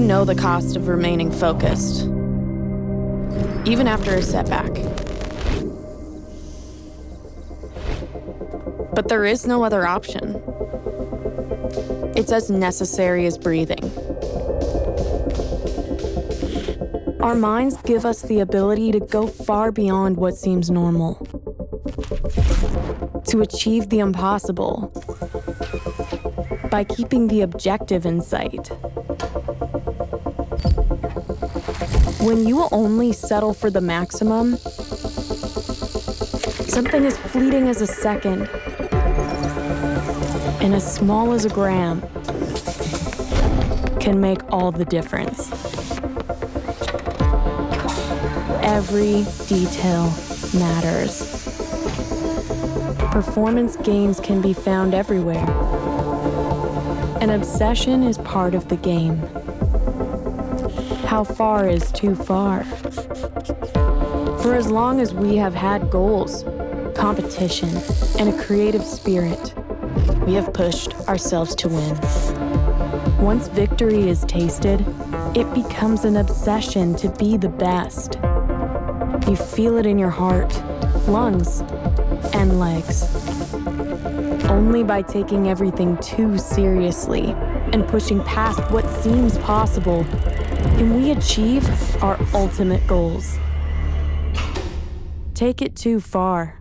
know the cost of remaining focused, even after a setback. But there is no other option. It's as necessary as breathing. Our minds give us the ability to go far beyond what seems normal, to achieve the impossible by keeping the objective in sight. When you only settle for the maximum, something as fleeting as a second and as small as a gram can make all the difference. Every detail matters. Performance gains can be found everywhere. An obsession is part of the game. How far is too far? For as long as we have had goals, competition, and a creative spirit, we have pushed ourselves to win. Once victory is tasted, it becomes an obsession to be the best. You feel it in your heart, lungs, and legs. Only by taking everything too seriously and pushing past what seems possible can we achieve our ultimate goals. Take it too far,